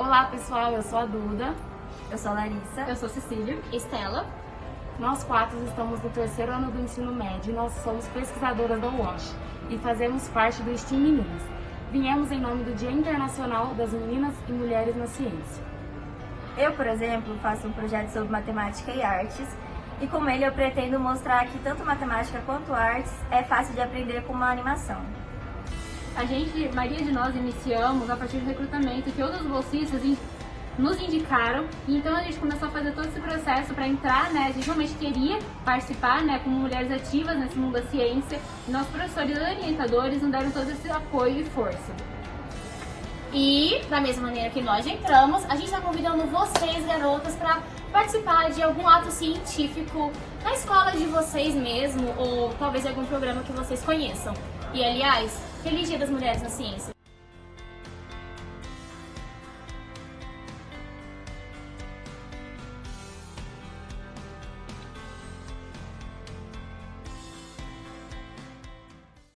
Olá pessoal, eu sou a Duda. Eu sou a Larissa. Eu sou a Cecília. Estela. Nós quatro estamos no terceiro ano do ensino médio e nós somos pesquisadoras da UOSH e fazemos parte do STEAM Meninas. Viemos em nome do Dia Internacional das Meninas e Mulheres na Ciência. Eu, por exemplo, faço um projeto sobre matemática e artes e com ele eu pretendo mostrar que tanto matemática quanto artes é fácil de aprender com uma animação. A gente, a maioria de nós iniciamos a partir do recrutamento que outros bolsistas nos indicaram, então a gente começou a fazer todo esse processo para entrar, né, a gente realmente queria participar, né, como mulheres ativas nesse mundo da ciência, e nossos professores e orientadores nos deram todo esse apoio e força. E, da mesma maneira que nós entramos, a gente está convidando vocês, garotas, para participar de algum ato científico na escola de vocês mesmo, ou talvez algum programa que vocês conheçam. E, aliás, Feliz Dia das Mulheres na Ciência!